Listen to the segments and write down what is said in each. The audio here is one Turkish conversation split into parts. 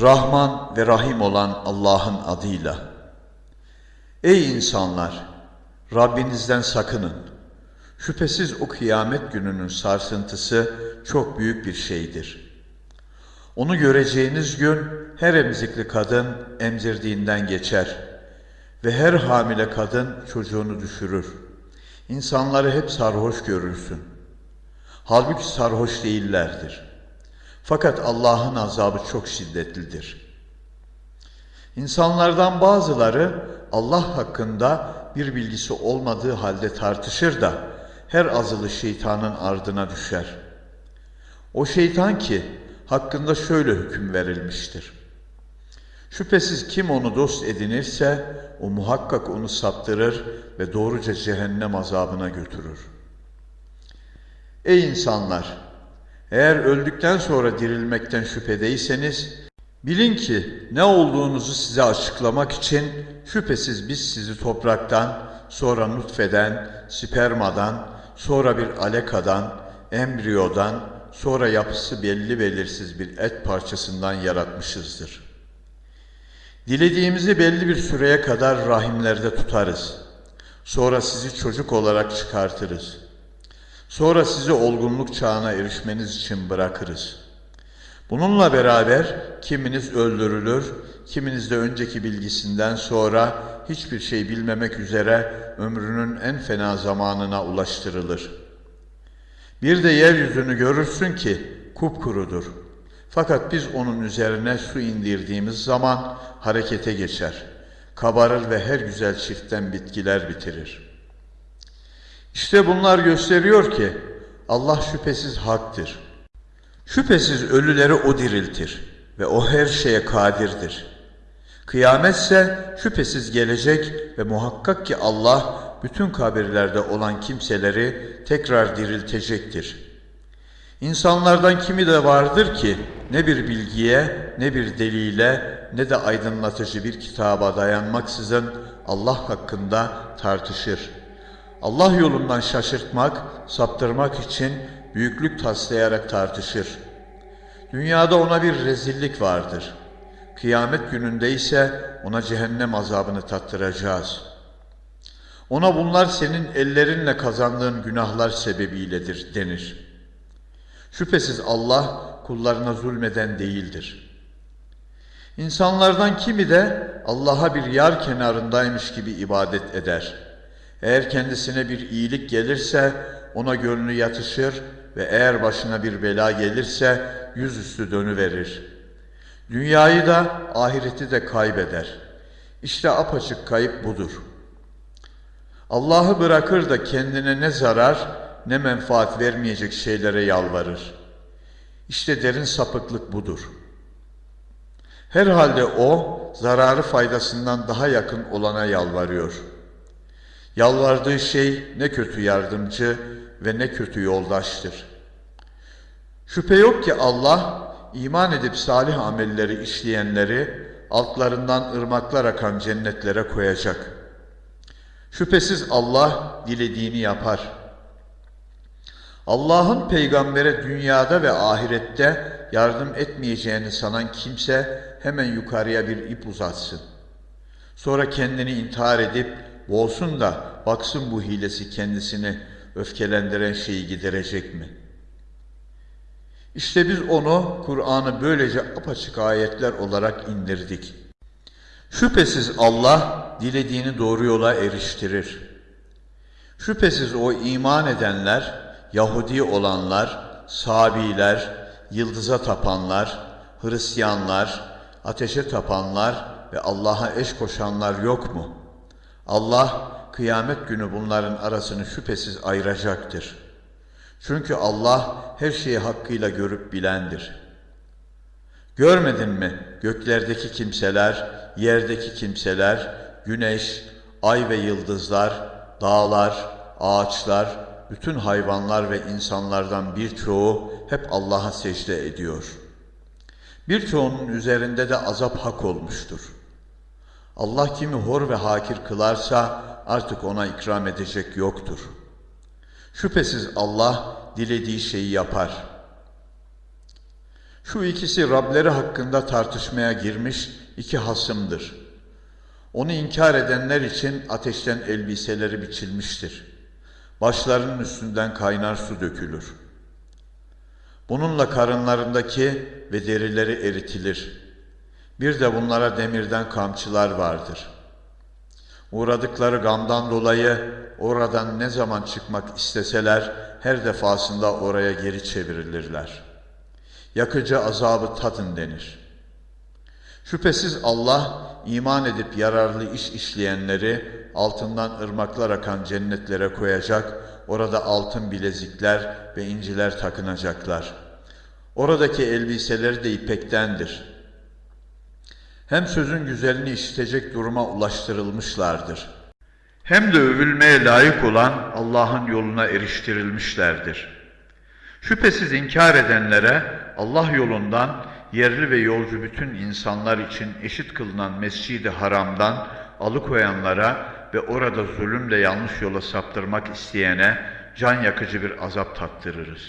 Rahman ve Rahim olan Allah'ın adıyla. Ey insanlar! Rabbinizden sakının. Şüphesiz o kıyamet gününün sarsıntısı çok büyük bir şeydir. Onu göreceğiniz gün her emzikli kadın emzirdiğinden geçer ve her hamile kadın çocuğunu düşürür. İnsanları hep sarhoş görürsün. Halbuki sarhoş değillerdir. Fakat Allah'ın azabı çok şiddetlidir. İnsanlardan bazıları Allah hakkında bir bilgisi olmadığı halde tartışır da her azılı şeytanın ardına düşer. O şeytan ki hakkında şöyle hüküm verilmiştir. Şüphesiz kim onu dost edinirse o muhakkak onu saptırır ve doğruca cehennem azabına götürür. Ey insanlar! Eğer öldükten sonra dirilmekten şüphedeyseniz, bilin ki ne olduğunuzu size açıklamak için şüphesiz biz sizi topraktan, sonra nutfeden, spermadan, sonra bir alekadan, embriyodan, sonra yapısı belli belirsiz bir et parçasından yaratmışızdır. Dilediğimizi belli bir süreye kadar rahimlerde tutarız. Sonra sizi çocuk olarak çıkartırız. Sonra sizi olgunluk çağına erişmeniz için bırakırız. Bununla beraber kiminiz öldürülür, kiminiz de önceki bilgisinden sonra hiçbir şey bilmemek üzere ömrünün en fena zamanına ulaştırılır. Bir de yeryüzünü görürsün ki kupkurudur. Fakat biz onun üzerine su indirdiğimiz zaman harekete geçer. Kabarır ve her güzel çiftten bitkiler bitirir. İşte bunlar gösteriyor ki Allah şüphesiz haktır. Şüphesiz ölüleri O diriltir ve O her şeye kadirdir. Kıyametse şüphesiz gelecek ve muhakkak ki Allah bütün kabirlerde olan kimseleri tekrar diriltecektir. İnsanlardan kimi de vardır ki ne bir bilgiye, ne bir delile, ne de aydınlatıcı bir kitaba dayanmaksızın Allah hakkında tartışır. Allah yolundan şaşırtmak, saptırmak için büyüklük taslayarak tartışır. Dünyada ona bir rezillik vardır. Kıyamet gününde ise ona cehennem azabını tattıracağız. Ona bunlar senin ellerinle kazandığın günahlar sebebiyledir denir. Şüphesiz Allah kullarına zulmeden değildir. İnsanlardan kimi de Allah'a bir yar kenarındaymış gibi ibadet eder. Eğer kendisine bir iyilik gelirse ona gönlü yatışır ve eğer başına bir bela gelirse yüzüstü dönüverir. Dünyayı da ahireti de kaybeder. İşte apaçık kayıp budur. Allah'ı bırakır da kendine ne zarar ne menfaat vermeyecek şeylere yalvarır. İşte derin sapıklık budur. Herhalde o zararı faydasından daha yakın olana yalvarıyor. Yalvardığı şey ne kötü yardımcı ve ne kötü yoldaştır. Şüphe yok ki Allah iman edip salih amelleri işleyenleri altlarından ırmaklar akan cennetlere koyacak. Şüphesiz Allah dilediğini yapar.'' Allah'ın peygambere dünyada ve ahirette yardım etmeyeceğini sanan kimse hemen yukarıya bir ip uzatsın. Sonra kendini intihar edip boğsun da baksın bu hilesi kendisini öfkelendiren şeyi giderecek mi? İşte biz onu Kur'an'ı böylece apaçık ayetler olarak indirdik. Şüphesiz Allah dilediğini doğru yola eriştirir. Şüphesiz o iman edenler Yahudi olanlar, Sabiler, yıldıza tapanlar, Hristiyanlar, ateşe tapanlar ve Allah'a eş koşanlar yok mu? Allah kıyamet günü bunların arasını şüphesiz ayıracaktır. Çünkü Allah her şeyi hakkıyla görüp bilendir. Görmedin mi göklerdeki kimseler, yerdeki kimseler, güneş, ay ve yıldızlar, dağlar, ağaçlar, bütün hayvanlar ve insanlardan birçoğu hep Allah'a secde ediyor. Birçoğunun üzerinde de azap hak olmuştur. Allah kimi hor ve hakir kılarsa artık ona ikram edecek yoktur. Şüphesiz Allah dilediği şeyi yapar. Şu ikisi Rableri hakkında tartışmaya girmiş iki hasımdır. Onu inkar edenler için ateşten elbiseleri biçilmiştir. Başlarının üstünden kaynar su dökülür. Bununla karınlarındaki ve derileri eritilir. Bir de bunlara demirden kamçılar vardır. Uğradıkları gamdan dolayı oradan ne zaman çıkmak isteseler her defasında oraya geri çevrilirler. Yakıcı azabı tadın denir. Şüphesiz Allah iman edip yararlı iş işleyenleri altından ırmaklar akan cennetlere koyacak, orada altın bilezikler ve inciler takınacaklar. Oradaki elbiseleri de ipektendir. Hem sözün güzelini işitecek duruma ulaştırılmışlardır. Hem de övülmeye layık olan Allah'ın yoluna eriştirilmişlerdir. Şüphesiz inkar edenlere Allah yolundan yerli ve yolcu bütün insanlar için eşit kılınan Mescid-i Haram'dan alıkoyanlara ve orada zulümle yanlış yola saptırmak isteyene can yakıcı bir azap tattırırız.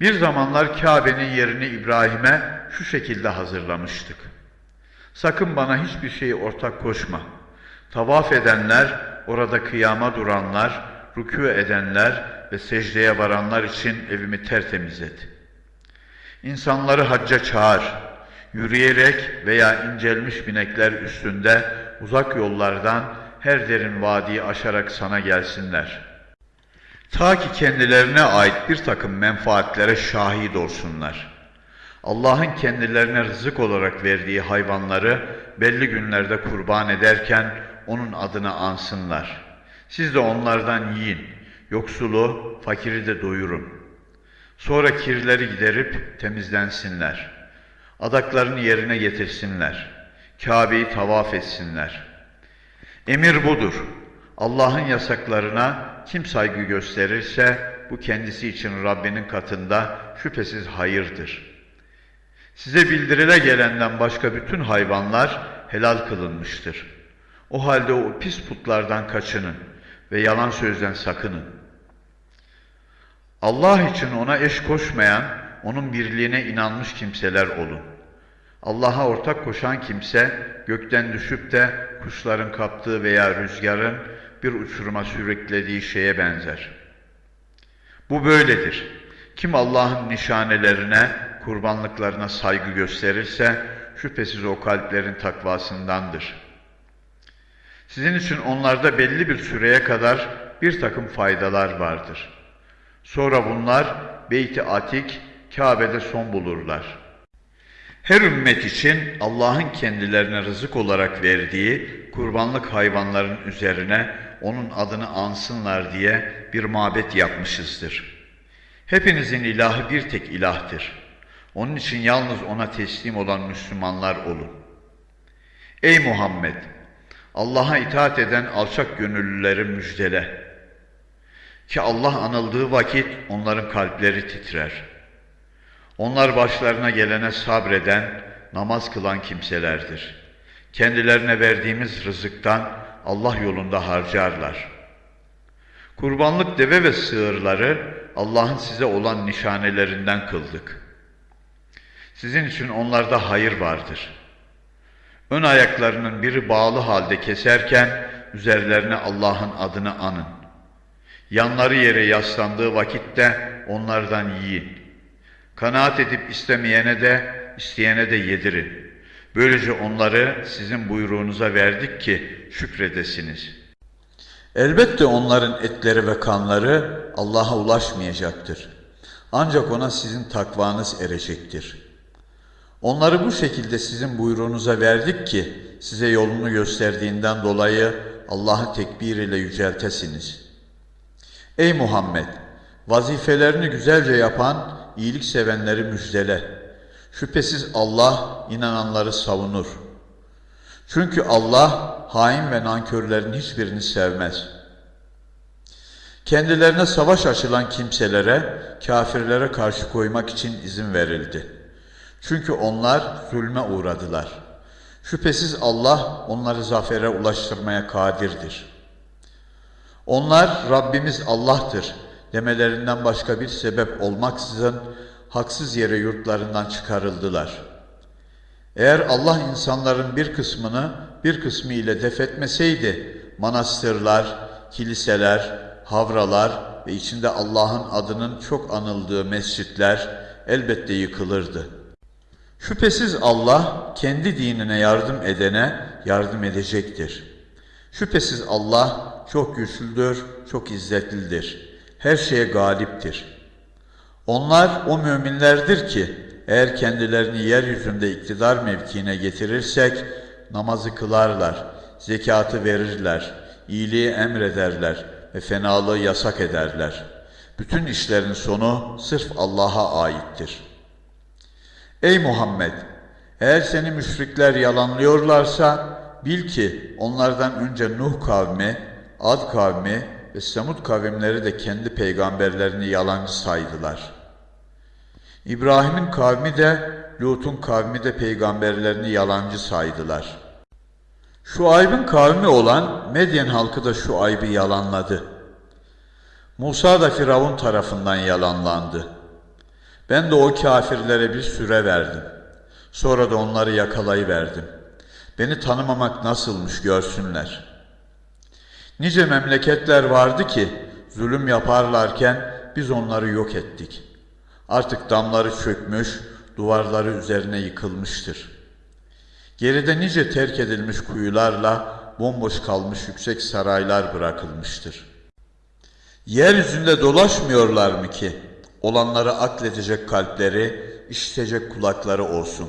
Bir zamanlar Kabe'nin yerini İbrahim'e şu şekilde hazırlamıştık. Sakın bana hiçbir şeyi ortak koşma. Tavaf edenler, orada kıyama duranlar, rükû edenler ve secdeye varanlar için evimi tertemiz et. İnsanları hacca çağır. Yürüyerek veya incelmiş binekler üstünde uzak yollardan her derin vadiyi aşarak sana gelsinler. Ta ki kendilerine ait bir takım menfaatlere şahit olsunlar. Allah'ın kendilerine rızık olarak verdiği hayvanları belli günlerde kurban ederken onun adını ansınlar. Siz de onlardan yiyin, yoksulu, fakiri de doyurun. Sonra kirleri giderip temizlensinler. Adaklarını yerine getirsinler. Kabe'yi tavaf etsinler. Emir budur. Allah'ın yasaklarına kim saygı gösterirse bu kendisi için Rabbinin katında şüphesiz hayırdır. Size bildirile gelenden başka bütün hayvanlar helal kılınmıştır. O halde o pis putlardan kaçının ve yalan sözden sakının. Allah için ona eş koşmayan, onun birliğine inanmış kimseler olun. Allah'a ortak koşan kimse gökten düşüp de kuşların kaptığı veya rüzgarın bir uçuruma sürüklediği şeye benzer. Bu böyledir. Kim Allah'ın nişanelerine, kurbanlıklarına saygı gösterirse şüphesiz o kalplerin takvasındandır. Sizin için onlarda belli bir süreye kadar bir takım faydalar vardır. Sonra bunlar Beyt-i Atik, Kabe'de son bulurlar. Her ümmet için Allah'ın kendilerine rızık olarak verdiği kurbanlık hayvanların üzerine onun adını ansınlar diye bir mabet yapmışızdır. Hepinizin ilahı bir tek ilahtır. Onun için yalnız ona teslim olan Müslümanlar olun. Ey Muhammed! Allah'a itaat eden alçak gönüllüleri müjdele. Ki Allah anıldığı vakit onların kalpleri titrer. Onlar başlarına gelene sabreden, namaz kılan kimselerdir. Kendilerine verdiğimiz rızıktan Allah yolunda harcarlar. Kurbanlık deve ve sığırları Allah'ın size olan nişanelerinden kıldık. Sizin için onlarda hayır vardır. Ön ayaklarının biri bağlı halde keserken üzerlerine Allah'ın adını anın. Yanları yere yaslandığı vakitte onlardan yiyin. Kanaat edip istemeyene de, isteyene de yedirin. Böylece onları sizin buyruğunuza verdik ki şükredesiniz. Elbette onların etleri ve kanları Allah'a ulaşmayacaktır. Ancak ona sizin takvanız erecektir. Onları bu şekilde sizin buyruğunuza verdik ki size yolunu gösterdiğinden dolayı Allah'ı tekbir ile yüceltesiniz.'' Ey Muhammed! Vazifelerini güzelce yapan, iyilik sevenleri müjdele. Şüphesiz Allah inananları savunur. Çünkü Allah hain ve nankörlerin hiçbirini sevmez. Kendilerine savaş açılan kimselere, kafirlere karşı koymak için izin verildi. Çünkü onlar zulme uğradılar. Şüphesiz Allah onları zafere ulaştırmaya kadirdir.'' Onlar Rabbimiz Allah'tır demelerinden başka bir sebep olmaksızın haksız yere yurtlarından çıkarıldılar. Eğer Allah insanların bir kısmını bir kısmı ile defetmeseydi, manastırlar, kiliseler, havralar ve içinde Allah'ın adının çok anıldığı mescitler elbette yıkılırdı. Şüphesiz Allah kendi dinine yardım edene yardım edecektir. Şüphesiz Allah çok güçlüdür, çok izzetlidir. Her şeye galiptir. Onlar o müminlerdir ki eğer kendilerini yeryüzünde iktidar mevkiine getirirsek namazı kılarlar, zekatı verirler, iyiliği emrederler ve fenalığı yasak ederler. Bütün işlerin sonu sırf Allah'a aittir. Ey Muhammed! Eğer seni müşrikler yalanlıyorlarsa bil ki onlardan önce Nuh kavmi, Ad kavmi ve Semud kavimleri de kendi peygamberlerini yalancı saydılar. İbrahim'in kavmi de Lut'un kavmi de peygamberlerini yalancı saydılar. Şu aybın kavmi olan Medyen halkı da şu aybı yalanladı. Musa da Firavun tarafından yalanlandı. Ben de o kafirlere bir süre verdim. Sonra da onları yakalayıverdim. Beni tanımamak nasılmış görsünler. Nice memleketler vardı ki zulüm yaparlarken biz onları yok ettik. Artık damları çökmüş, duvarları üzerine yıkılmıştır. Geride nice terk edilmiş kuyularla bomboş kalmış yüksek saraylar bırakılmıştır. Yeryüzünde dolaşmıyorlar mı ki olanları akledecek kalpleri, işitecek kulakları olsun.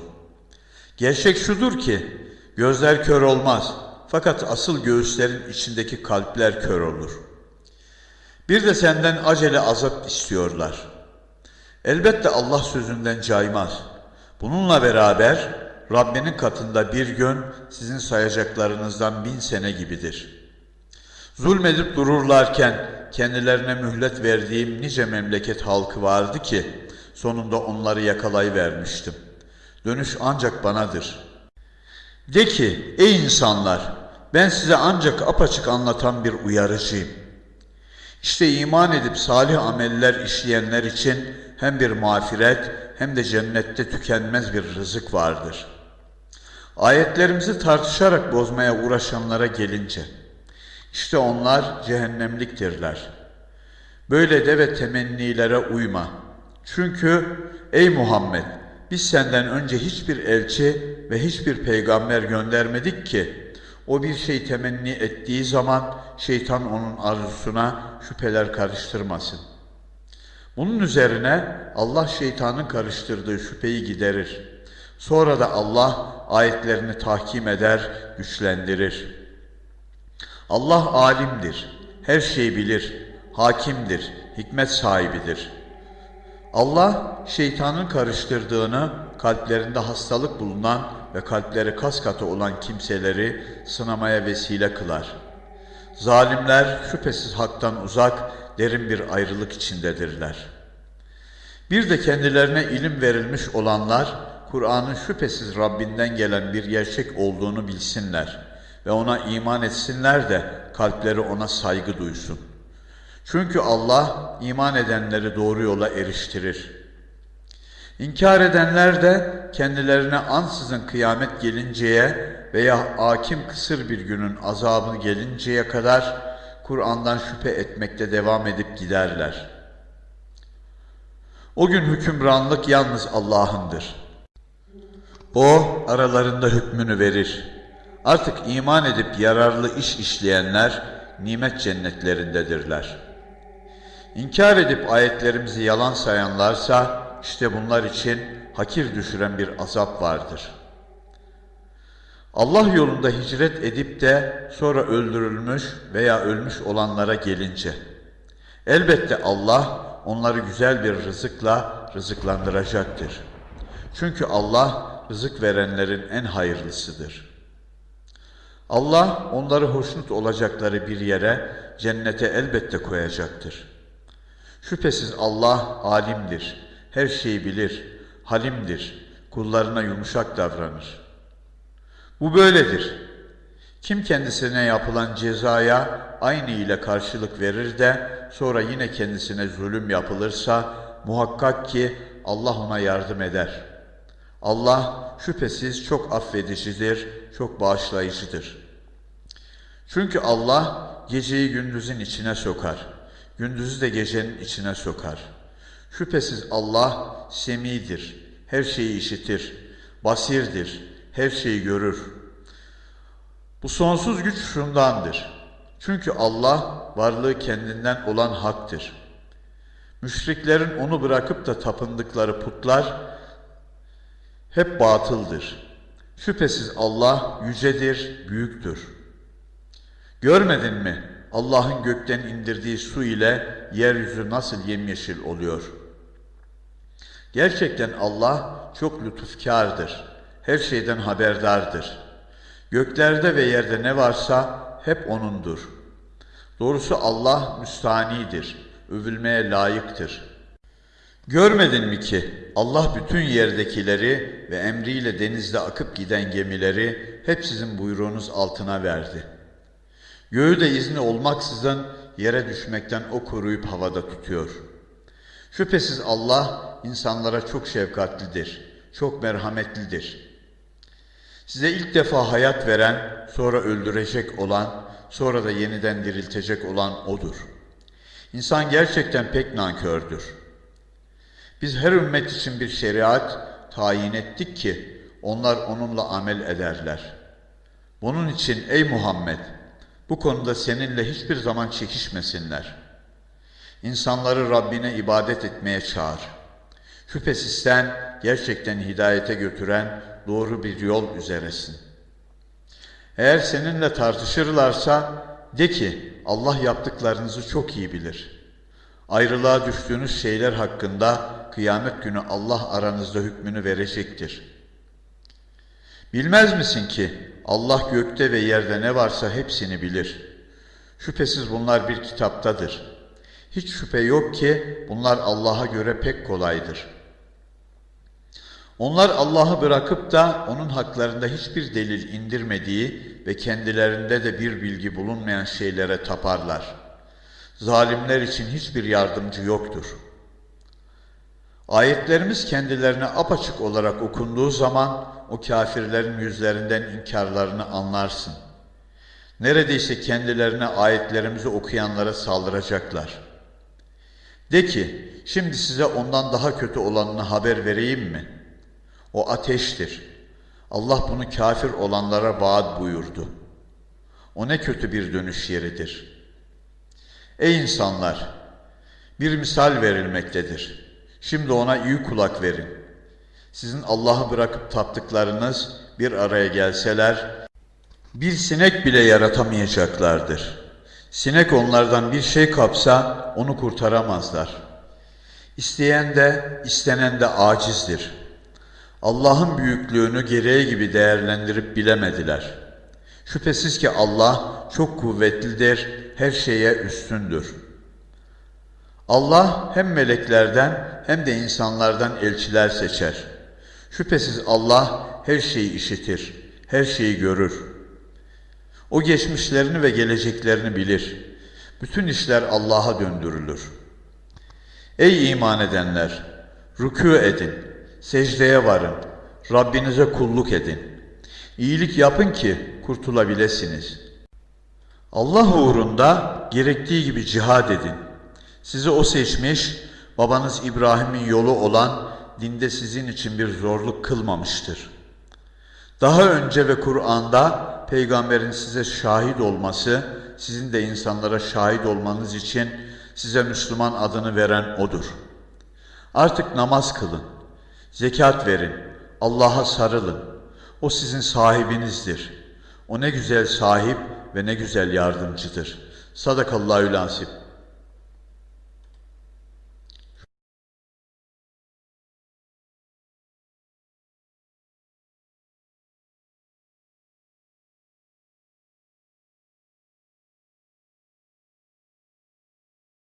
Gerçek şudur ki gözler kör olmaz fakat asıl göğüslerin içindeki kalpler kör olur. Bir de senden acele azap istiyorlar. Elbette Allah sözünden caymaz. Bununla beraber Rabbinin katında bir gün sizin sayacaklarınızdan bin sene gibidir. Zulmedip dururlarken kendilerine mühlet verdiğim nice memleket halkı vardı ki sonunda onları yakalayıvermiştim. Dönüş ancak banadır. De ki ey insanlar ben size ancak apaçık anlatan bir uyarıcıyım. İşte iman edip salih ameller işleyenler için hem bir mağfiret hem de cennette tükenmez bir rızık vardır. Ayetlerimizi tartışarak bozmaya uğraşanlara gelince, işte onlar cehennemliktirler. Böyle de ve temennilere uyma. Çünkü ey Muhammed biz senden önce hiçbir elçi ve hiçbir peygamber göndermedik ki o bir şey temenni ettiği zaman şeytan onun arzusuna şüpheler karıştırmasın. Bunun üzerine Allah şeytanın karıştırdığı şüpheyi giderir. Sonra da Allah ayetlerini tahkim eder, güçlendirir. Allah alimdir, her şeyi bilir, hakimdir, hikmet sahibidir. Allah şeytanın karıştırdığını kalplerinde hastalık bulunan ve kalpleri kas katı olan kimseleri sınamaya vesile kılar. Zalimler şüphesiz haktan uzak, derin bir ayrılık içindedirler. Bir de kendilerine ilim verilmiş olanlar, Kur'an'ın şüphesiz Rabbinden gelen bir gerçek olduğunu bilsinler ve ona iman etsinler de kalpleri ona saygı duysun. Çünkü Allah iman edenleri doğru yola eriştirir. İnkar edenler de kendilerine ansızın kıyamet gelinceye veya hakim kısır bir günün azabı gelinceye kadar Kur'an'dan şüphe etmekte devam edip giderler. O gün hükümranlık yalnız Allah'ındır. O aralarında hükmünü verir. Artık iman edip yararlı iş işleyenler nimet cennetlerindedirler. İnkar edip ayetlerimizi yalan sayanlarsa işte bunlar için hakir düşüren bir azap vardır. Allah yolunda hicret edip de sonra öldürülmüş veya ölmüş olanlara gelince elbette Allah onları güzel bir rızıkla rızıklandıracaktır. Çünkü Allah rızık verenlerin en hayırlısıdır. Allah onları hoşnut olacakları bir yere cennete elbette koyacaktır. Şüphesiz Allah alimdir, her şeyi bilir, halimdir, kullarına yumuşak davranır. Bu böyledir. Kim kendisine yapılan cezaya aynı ile karşılık verir de sonra yine kendisine zulüm yapılırsa muhakkak ki Allah ona yardım eder. Allah şüphesiz çok affedicidir, çok bağışlayıcıdır. Çünkü Allah geceyi gündüzün içine sokar, gündüzü de gecenin içine sokar. Şüphesiz Allah semidir, her şeyi işitir, basirdir, her şeyi görür. Bu sonsuz güç şundandır. Çünkü Allah varlığı kendinden olan haktır. Müşriklerin onu bırakıp da tapındıkları putlar hep batıldır. Şüphesiz Allah yücedir, büyüktür. Görmedin mi? Allah'ın gökten indirdiği su ile yeryüzü nasıl yemyeşil oluyor? Gerçekten Allah çok lütufkardır. Her şeyden haberdardır. Göklerde ve yerde ne varsa hep O'nundur. Doğrusu Allah müstanidir, övülmeye layıktır. Görmedin mi ki Allah bütün yerdekileri ve emriyle denizde akıp giden gemileri hep sizin buyruğunuz altına verdi. Göğü de izni olmaksızın yere düşmekten o koruyup havada tutuyor. Şüphesiz Allah insanlara çok şefkatlidir, çok merhametlidir. Size ilk defa hayat veren, sonra öldürecek olan, sonra da yeniden diriltecek olan O'dur. İnsan gerçekten pek nankördür. Biz her ümmet için bir şeriat tayin ettik ki onlar onunla amel ederler. Bunun için ey Muhammed bu konuda seninle hiçbir zaman çekişmesinler. İnsanları Rabbine ibadet etmeye çağır. Şüphesiz sen gerçekten hidayete götüren doğru bir yol üzeresin. Eğer seninle tartışırlarsa de ki Allah yaptıklarınızı çok iyi bilir. Ayrılığa düştüğünüz şeyler hakkında kıyamet günü Allah aranızda hükmünü verecektir. Bilmez misin ki Allah gökte ve yerde ne varsa hepsini bilir. Şüphesiz bunlar bir kitaptadır. Hiç şüphe yok ki bunlar Allah'a göre pek kolaydır. Onlar Allah'ı bırakıp da onun haklarında hiçbir delil indirmediği ve kendilerinde de bir bilgi bulunmayan şeylere taparlar. Zalimler için hiçbir yardımcı yoktur. Ayetlerimiz kendilerine apaçık olarak okunduğu zaman o kafirlerin yüzlerinden inkarlarını anlarsın. Neredeyse kendilerine ayetlerimizi okuyanlara saldıracaklar. De ki, şimdi size ondan daha kötü olanını haber vereyim mi? O ateştir. Allah bunu kafir olanlara vaat buyurdu. O ne kötü bir dönüş yeridir. Ey insanlar! Bir misal verilmektedir. Şimdi ona iyi kulak verin. Sizin Allah'ı bırakıp taptıklarınız bir araya gelseler, bir sinek bile yaratamayacaklardır. Sinek onlardan bir şey kapsa onu kurtaramazlar. İsteyen de istenen de acizdir. Allah'ın büyüklüğünü gereği gibi değerlendirip bilemediler. Şüphesiz ki Allah çok kuvvetlidir, her şeye üstündür. Allah hem meleklerden hem de insanlardan elçiler seçer. Şüphesiz Allah her şeyi işitir, her şeyi görür. O geçmişlerini ve geleceklerini bilir. Bütün işler Allah'a döndürülür. Ey iman edenler! Rükû edin, secdeye varın, Rabbinize kulluk edin. İyilik yapın ki kurtulabilirsiniz. Allah uğrunda gerektiği gibi cihad edin. Sizi o seçmiş, babanız İbrahim'in yolu olan dinde sizin için bir zorluk kılmamıştır. Daha önce ve Kur'an'da peygamberin size şahit olması, sizin de insanlara şahit olmanız için size Müslüman adını veren O'dur. Artık namaz kılın, zekat verin, Allah'a sarılın. O sizin sahibinizdir. O ne güzel sahip ve ne güzel yardımcıdır. Sadakallahü lansip.